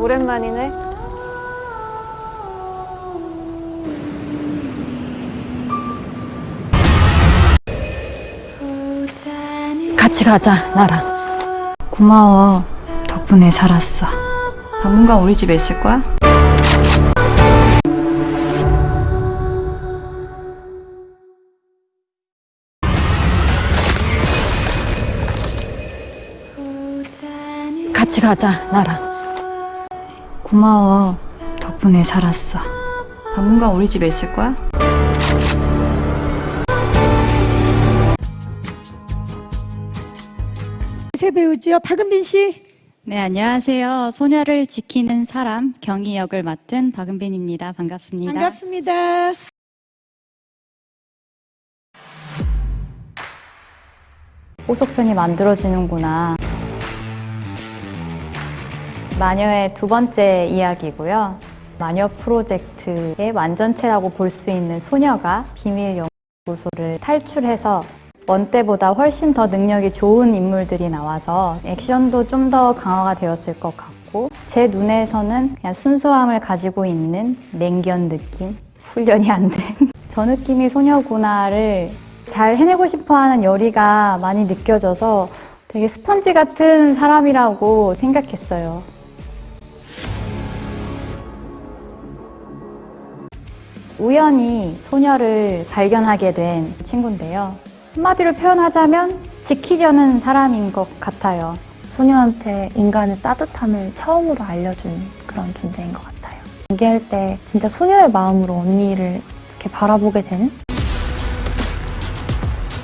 오랜만이네. 같이 가자, 나랑. 고마워. 덕분에 살았어. 당분간 우리 집에 있을 거야? 같이 가자, 나랑. 고마워. 덕분에 살았어. 당분간 우리 집에 있을 거야? 새 배우지요. 박은빈 씨. 네, 안녕하세요. 소녀를 지키는 사람 경희 역을 맡은 박은빈입니다. 반갑습니다. 반갑습니다. 호속편이 만들어지는구나. 마녀의 두 번째 이야기고요. 마녀 프로젝트의 완전체라고 볼 수 있는 소녀가 비밀 연구소를 탈출해서 원 때보다 훨씬 더 능력이 좋은 인물들이 나와서 액션도 좀 더 강화가 되었을 것 같고 제 눈에서는 그냥 순수함을 가지고 있는 맹견 느낌? 훈련이 안 된. 저 느낌이 소녀구나를 잘 해내고 싶어하는 열의가 많이 느껴져서 되게 스펀지 같은 사람이라고 생각했어요. 우연히 소녀를 발견하게 된 친구인데요. 한마디로 표현하자면 지키려는 사람인 것 같아요. 소녀한테 인간의 따뜻함을 처음으로 알려준 그런 존재인 것 같아요. 연기할 때 진짜 소녀의 마음으로 언니를 이렇게 바라보게 되는?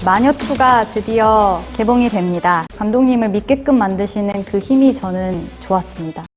마녀2가 드디어 개봉이 됩니다. 감독님을 믿게끔 만드시는 그 힘이 저는 좋았습니다.